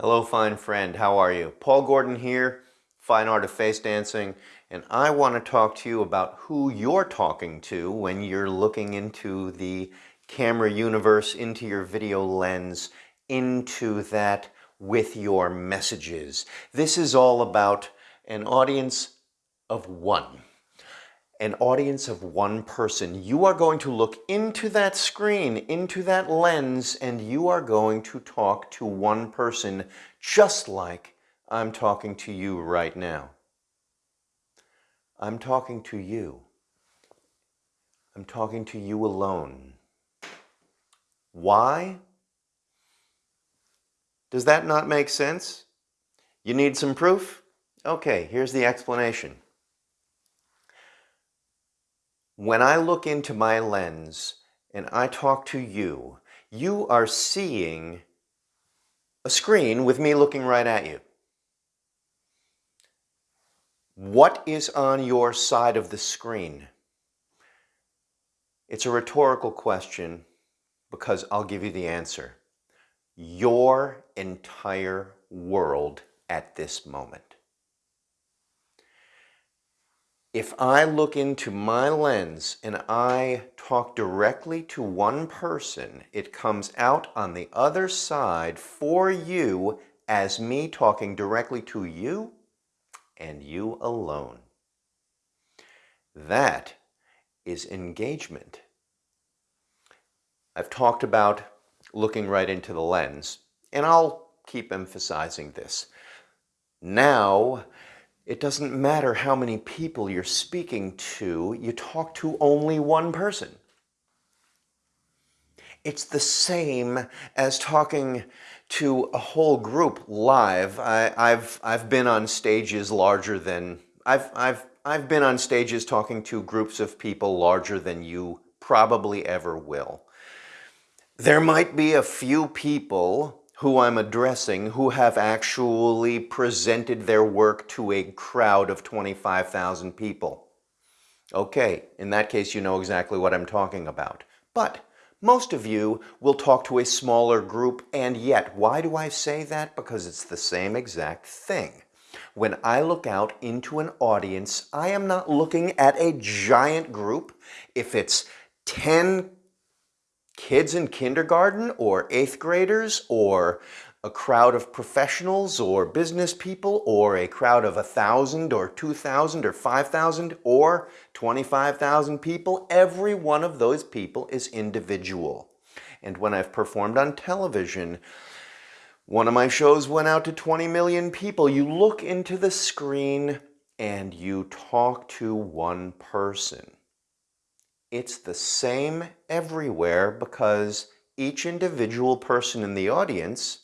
Hello, fine friend. How are you? Paul Gordon here, Fine Art of Face Dancing, and I want to talk to you about who you're talking to when you're looking into the camera universe, into your video lens, into that with your messages. This is all about an audience of one an audience of one person. You are going to look into that screen, into that lens, and you are going to talk to one person just like I'm talking to you right now. I'm talking to you. I'm talking to you alone. Why? Does that not make sense? You need some proof? Okay, here's the explanation. When I look into my lens and I talk to you, you are seeing a screen with me looking right at you. What is on your side of the screen? It's a rhetorical question because I'll give you the answer. Your entire world at this moment. If I look into my lens and I talk directly to one person, it comes out on the other side for you as me talking directly to you and you alone. That is engagement. I've talked about looking right into the lens, and I'll keep emphasizing this. Now, it doesn't matter how many people you're speaking to, you talk to only one person. It's the same as talking to a whole group live. I, have I've been on stages larger than, I've, I've, I've been on stages talking to groups of people larger than you probably ever will. There might be a few people who I'm addressing who have actually presented their work to a crowd of 25,000 people. Okay, in that case you know exactly what I'm talking about. But most of you will talk to a smaller group and yet, why do I say that? Because it's the same exact thing. When I look out into an audience, I am not looking at a giant group. If it's 10 kids in kindergarten or eighth graders or a crowd of professionals or business people or a crowd of a thousand or two thousand or five thousand or 25,000 people, every one of those people is individual. And when I've performed on television, one of my shows went out to 20 million people. You look into the screen and you talk to one person. It's the same everywhere because each individual person in the audience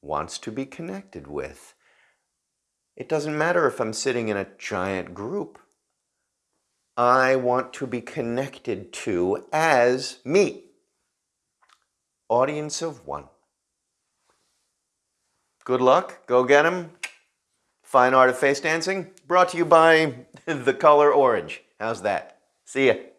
wants to be connected with. It doesn't matter if I'm sitting in a giant group. I want to be connected to as me. Audience of one. Good luck. Go get them. Fine Art of Face Dancing. Brought to you by the color orange. How's that? See ya.